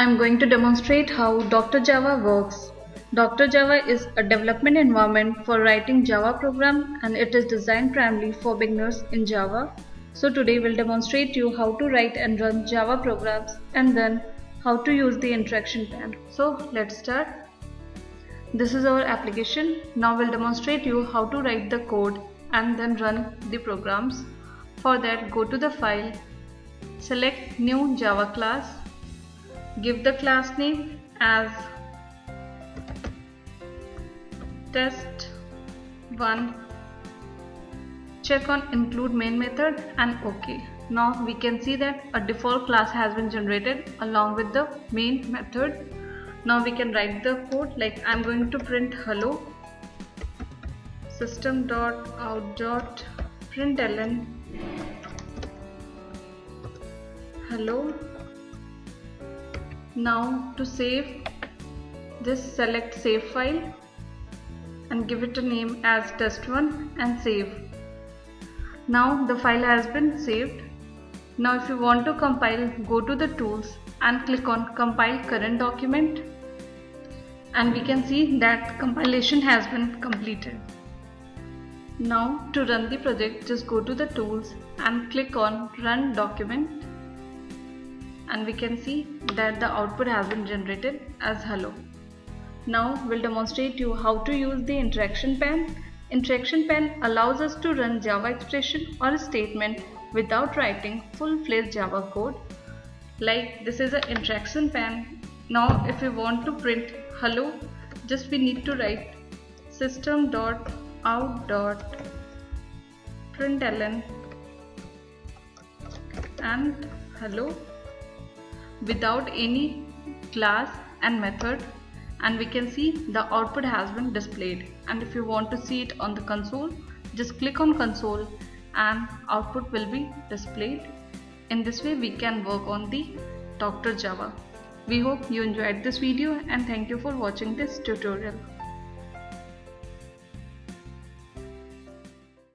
I'm going to demonstrate how Dr. Java works. Dr. Java is a development environment for writing Java program and it is designed primarily for beginners in Java. So today we'll demonstrate you how to write and run Java programs and then how to use the interaction pane. So let's start. This is our application. Now we'll demonstrate you how to write the code and then run the programs. For that go to the file, select new Java class give the class name as test1 check on include main method and ok. Now we can see that a default class has been generated along with the main method. Now we can write the code like I'm going to print hello. System dot out dot println. Hello now to save this select save file and give it a name as test1 and save. Now the file has been saved. Now if you want to compile go to the tools and click on compile current document and we can see that compilation has been completed. Now to run the project just go to the tools and click on run document and we can see that the output has been generated as hello. Now we'll demonstrate you how to use the interaction pane. Interaction pane allows us to run Java expression or a statement without writing full-fledged Java code. Like this is an interaction pane. Now if we want to print hello, just we need to write system.out.println and hello without any class and method and we can see the output has been displayed. And if you want to see it on the console just click on console and output will be displayed. In this way we can work on the Dr. Java. We hope you enjoyed this video and thank you for watching this tutorial